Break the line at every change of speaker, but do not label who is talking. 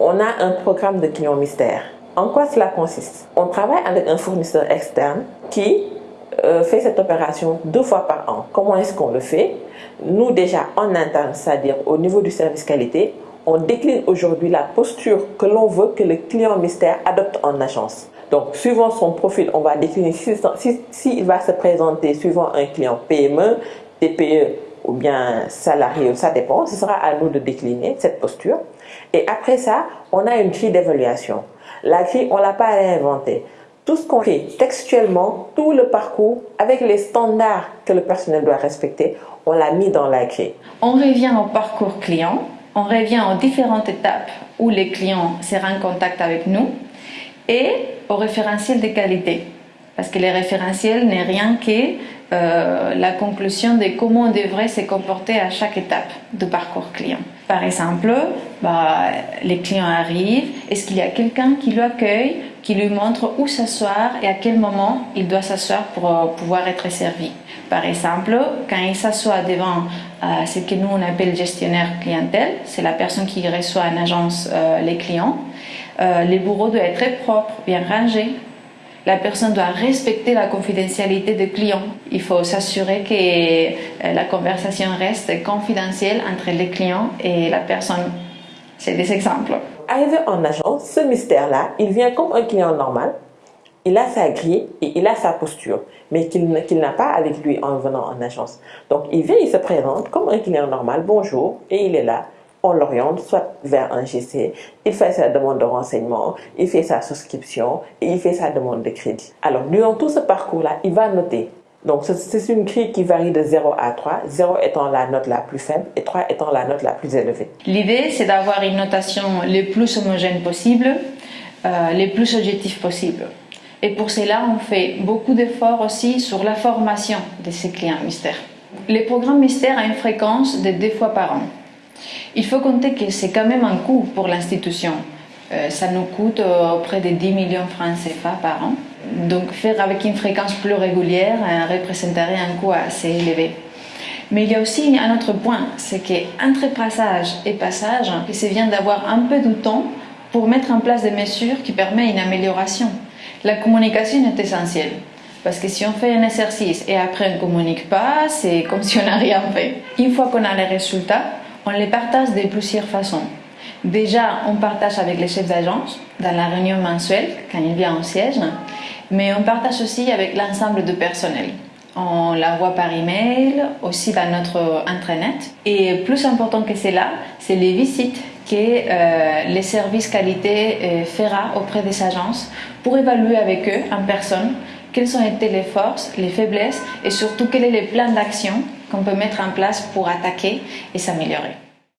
On a un programme de clients mystères. En quoi cela consiste? On travaille avec un fournisseur externe qui euh, fait cette opération deux fois par an. Comment est-ce qu'on le fait? Nous déjà en interne, c'est-à-dire au niveau du service qualité, on décline aujourd'hui la posture que l'on veut que le client mystère adopte en agence. Donc, suivant son profil, on va décliner s'il si, va se présenter suivant un client PME, TPE ou bien salarié, ça dépend. Ce sera à nous de décliner cette posture. Et après ça, on a une grille d'évaluation. La grille, on l'a pas réinventée. Tout ce qu'on fait textuellement, tout le parcours, avec les standards que le personnel doit respecter, on l'a mis dans la grille.
On revient au parcours client, on revient aux différentes étapes où les clients seront en contact avec nous et au référentiel de qualité. Parce que le référentiel n'est rien que euh, la conclusion de comment on devrait se comporter à chaque étape du parcours client. Par exemple, bah, les clients arrivent, est-ce qu'il y a quelqu'un qui l'accueille, qui lui montre où s'asseoir et à quel moment il doit s'asseoir pour euh, pouvoir être servi? Par exemple, quand il s'assoit devant euh, ce que nous on appelle gestionnaire clientèle, c'est la personne qui reçoit en agence les clients, les bureaux doivent être très propres, bien rangés, la personne doit respecter la confidentialité des clients. Il faut s'assurer que euh, la conversation reste confidentielle entre les clients et la personne. C'est des exemples.
Arrivé en agence, ce mystère-là, il vient comme un client normal. Il a sa grille et il a sa posture, mais qu'il n'a pas avec lui en venant en agence. Donc il vient, il se présente comme un client normal, bonjour, et il est là on l'oriente soit vers un GC, il fait sa demande de renseignement, il fait sa souscription et il fait sa demande de crédit. Alors, durant tout ce parcours-là, il va noter. Donc, c'est une grille qui varie de 0 à 3, 0 étant la note la plus faible et 3 étant la note la plus élevée.
L'idée, c'est d'avoir une notation les plus homogène possible, euh, les plus objectifs possible. Et pour cela, on fait beaucoup d'efforts aussi sur la formation de ces clients mystères. Les programmes mystères ont une fréquence de deux fois par an. Il faut compter que c'est quand même un coût pour l'institution. Euh, ça nous coûte euh, près de 10 millions de francs CFA par an. Donc faire avec une fréquence plus régulière euh, représenterait un coût assez élevé. Mais il y a aussi un autre point, c'est qu'entre passage et passage, c'est bien d'avoir un peu de temps pour mettre en place des mesures qui permettent une amélioration. La communication est essentielle. Parce que si on fait un exercice et après on ne communique pas, c'est comme si on n'a rien fait. Une fois qu'on a les résultats, on les partage de plusieurs façons. Déjà, on partage avec les chefs d'agence dans la réunion mensuelle quand il vient au siège, mais on partage aussi avec l'ensemble du personnel. On la voit par email, aussi dans notre intranet. Et plus important que cela, c'est les visites que euh, les services qualité euh, fera auprès des agences pour évaluer avec eux en personne quelles ont été les forces, les faiblesses et surtout quel est le plan d'action qu'on peut mettre en place pour attaquer et s'améliorer?